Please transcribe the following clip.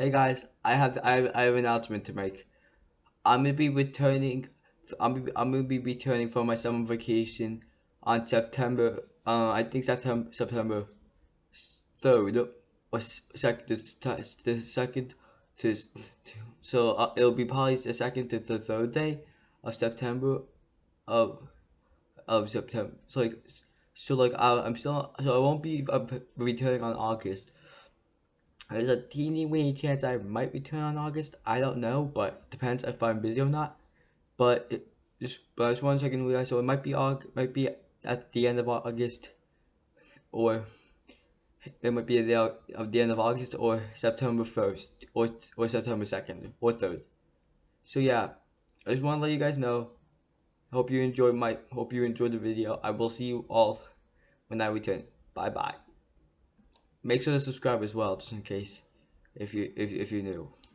Hey guys, I have I have, I have an announcement to make. I'm gonna be returning. I'm I'm gonna be returning from my summer vacation on September. Uh, I think September September third or second. The second to so uh, it'll be probably the second to the third day of September of of September. So like so like I, I'm still so I won't be uh, returning on August. There's a teeny weeny chance I might return on August. I don't know, but depends if I'm busy or not. But it, just but I just want to check in with you guys. So it might be August, might be at the end of August, or it might be at the, of the end of August or September first or or September second or third. So yeah, I just want to let you guys know. Hope you enjoyed my hope you enjoyed the video. I will see you all when I return. Bye bye. Make sure to subscribe as well, just in case if you if if you're new.